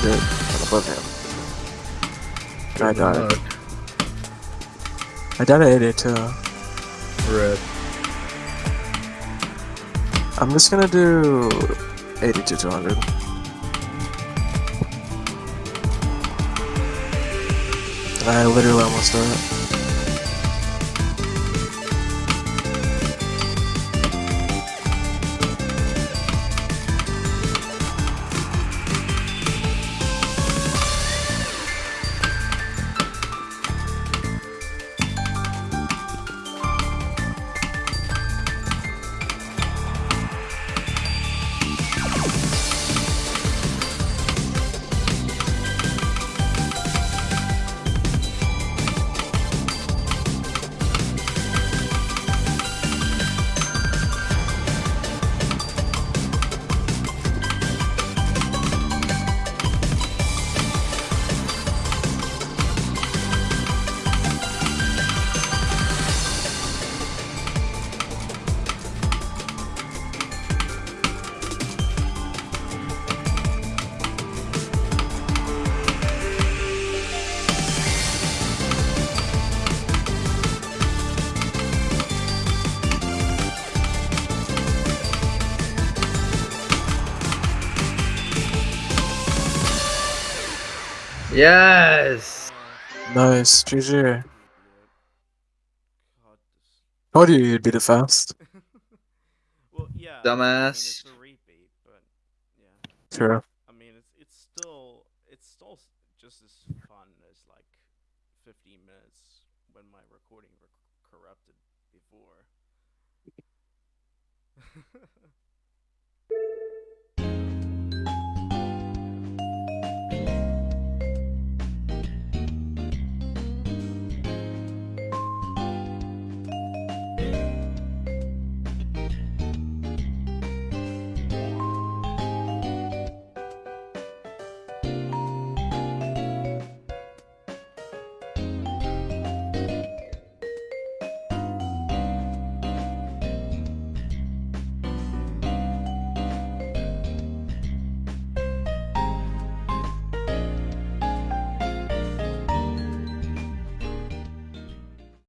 shit above him. I died. Fuck. I died at 82. Rip. I'm just gonna do 82 200. I literally almost died. Yes. Nice, GG. God, this- Told you you'd be the fast. well, yeah. I mean, Dumbass. it's a repeat, but yeah. True. I mean, it's it's still it's still just as fun as like 15 minutes when my recording rec- corrupted before.